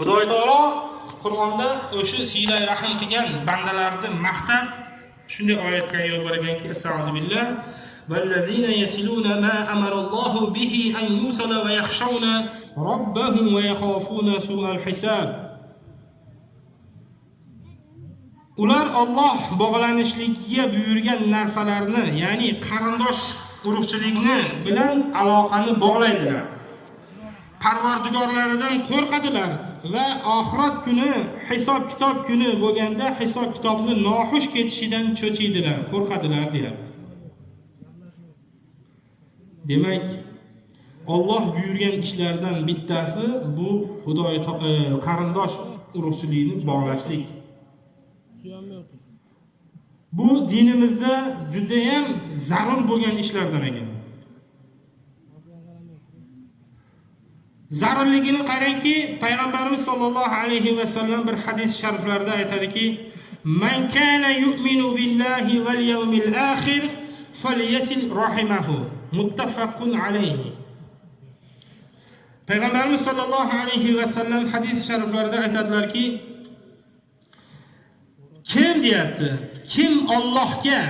Xudo taolo Qur'onda o'sha siylay rahim qilgan bandalarni maqtab shunday oyatga yo'l berganki, astag'firu billah والذين يصلون ما أمر الله به أن يوصل ويخشون ربهم ويخافون سوء الحساب ular Alloh bog'lanishligiga buyurgan narsalarni, ya'ni qarindosh urug'chilikni bilan aloqani bog'laydilar. Parvardigorlaridan qo'rqadilar va oxirat kuni, hisob kitob kuni bo'lganda hisob kitobni noxush ketishidan cho'chiydilar, qo'rqadilar deyapti. Demak, Alloh buyurgan ishlardan bittasi bu Xudoy e, qarindosh urug'chilikni bog'lashlik. Bu dinimizda juda ham zarur bo'lgan ishlardan ekan. Zarurligini qarangki, payg'ambarimiz sollallohu alayhi va sallam bir hadis shariflarida aytadiki, "Man kana yu'minu billahi val yawmil akhir falyasil rahimahu." Muttafaqun alayhi. Payg'ambarimiz sollallohu alayhi va sallam hadis shariflarida aytadilarki, Kim deyapti? Kim Allohga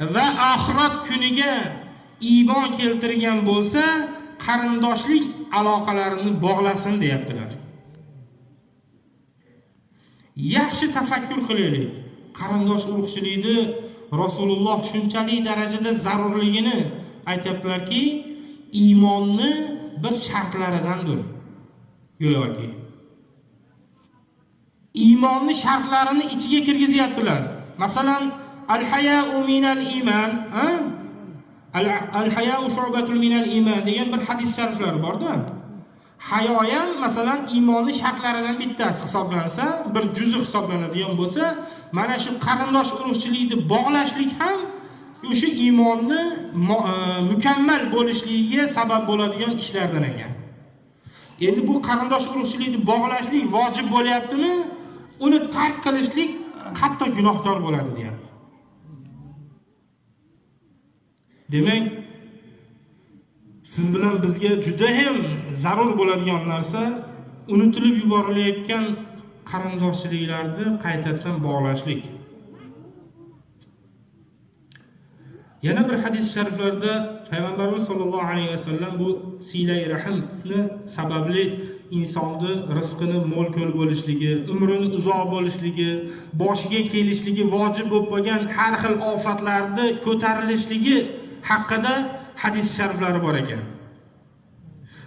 va oxirat kuniga iymon keltirgan bo'lsa, qarindoshlik aloqalarini bog'lasin deyaptilar. Yaxshi tafakkur qilaylik. Qarindosh urug'chilikni Rasululloh shunchalik darajada zarurligini aytiblarki, iymonni bir shartlaridandir. Go'yoki. iymonni shartlarini ichiga kirgizyaptilar. Masalan, al-haya'u minal al-haya'u shu'batun minal iman degan bir hadis shariflari bor-da. Hayo ham masalan iymonni shartlaridan bittasi hisoblansa, bir juzi hisoblanadigan bo'lsa, mana shu qarindosh urug'chilikni bog'lashlik ham o'sha iymonni e, mukammal bo'lishligiga sabab bo'ladigan ishlardan ekan. Endi bu qarindosh urug'chilikni bog'lashlik vojib bo'lyaptimi? uni tark qilishlik hatto gunohkor bo'ladi deyapti. Demak, siz bilan bizga juda ham zarur bo'ladigan narsa unutilib yuborilayotgan qarindoshchiliklarni qaytadan bog'lashlik. Yana bir hadis shariflarda payg'ambarimiz sollallohu alayhi vasallam bu silay rahimni sababli insonni rizqini mo'l ko'l bo'lishligi, umrini uzoq bo'lishligi, boshiga kelishligi vojib bo'lib qolgan har xil ofatlarni ko'tarilishligi haqida hadis shariflari bor ekan.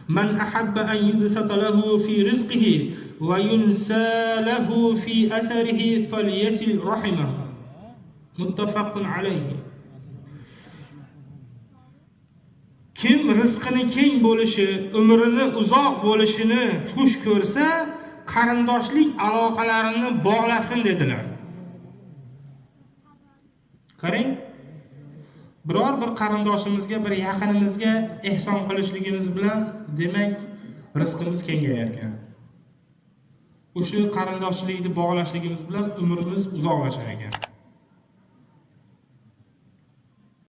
Man ahabba an yubsata lahu fi rizqihi va yunsa lahu fi atharihi falyasil rahimahu. Muttafaqun alayhi. Kim rizqini keng bo'lishi, umrini uzoq bo'lishini xush ko'rsa, qarindoshlik aloqalarini bog'lasin dedilar. Qarang. Biror bir qarindoshimizga, bir yaqinimizga ehson qilishligimiz bilan demak rizqimiz kengayar ekan. O'sha qarindoshlikni bog'lashligimiz bilan umrimiz uzoqlashar ekan.